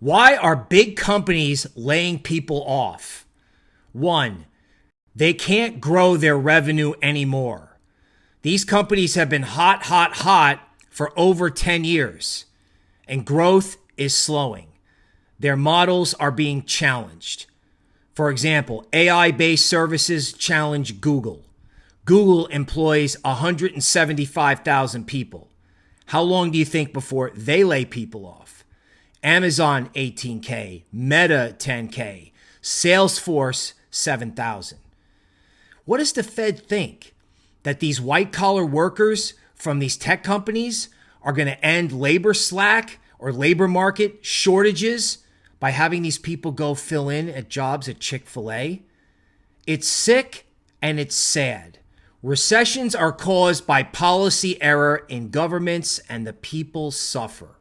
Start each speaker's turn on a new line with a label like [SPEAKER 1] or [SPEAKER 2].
[SPEAKER 1] Why are big companies laying people off? One, they can't grow their revenue anymore. These companies have been hot, hot, hot for over 10 years, and growth is slowing. Their models are being challenged. For example, AI based services challenge Google. Google employs 175,000 people. How long do you think before they lay people off? Amazon 18K, Meta 10K, Salesforce 7,000. What does the Fed think? That these white collar workers from these tech companies are going to end labor slack or labor market shortages by having these people go fill in at jobs at Chick fil A? It's sick and it's sad. Recessions are caused by policy error in governments, and the people suffer.